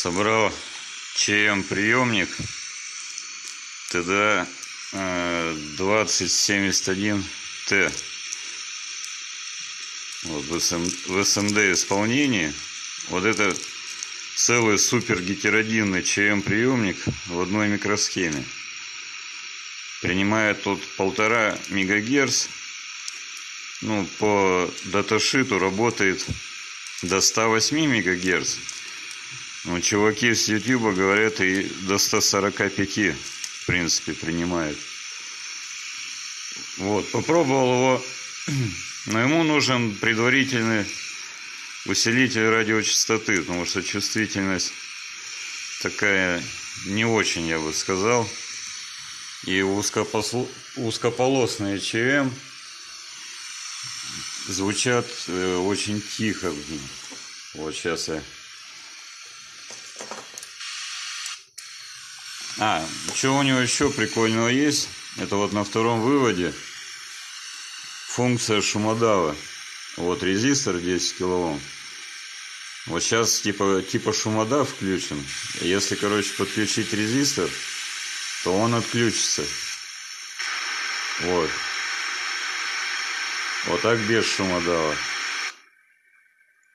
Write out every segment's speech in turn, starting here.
собрал ЧМ приемник ТД 2071Т вот, в, СМ, в СМД исполнении. Вот это целый супер гетеродинный ЧМ приемник в одной микросхеме. Принимает тут полтора мегагерц. Ну по даташиту работает до 108 мегагерц чуваки с YouTube говорят и до 145 в принципе принимает. Вот, попробовал его, но ему нужен предварительный усилитель радиочастоты, потому что чувствительность такая не очень, я бы сказал. И узкопосло... узкополосные ЧМ звучат э, очень тихо. Вот сейчас я А, что у него еще прикольного есть? Это вот на втором выводе функция шумодава. Вот резистор 10 килоом. Вот сейчас типа, типа шумодав включен. Если, короче, подключить резистор, то он отключится. Вот. Вот так без шумодава.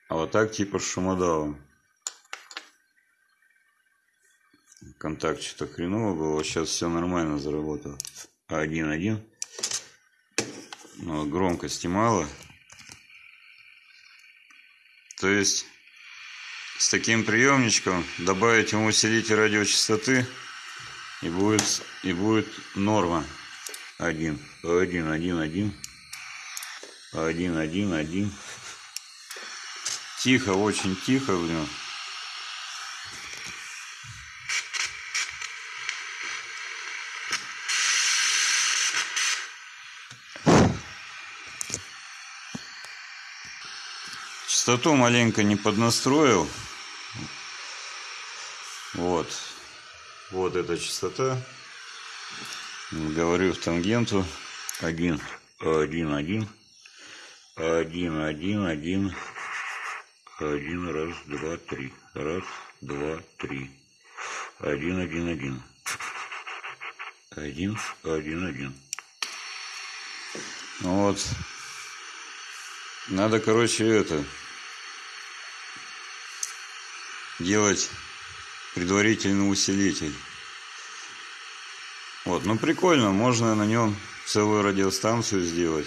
А вот так типа шумодавом. Контакт что-то хреново было. Сейчас все нормально заработало. 1.1. Но громкости мало. То есть с таким приемничком добавить ему усилитель радиочастоты и будет и будет норма 1 1 1 1 1 1 1 тихо очень тихо блин Частоту маленько не поднастроил. Вот. Вот эта частота. Говорю в тангенту. Один, один, один. Один, один, один. Один, раз, два, три. Раз, два, три. Один, один, один. Один, один, один. Вот. Надо, короче, это делать предварительный усилитель. Вот, ну прикольно, можно на нем целую радиостанцию сделать.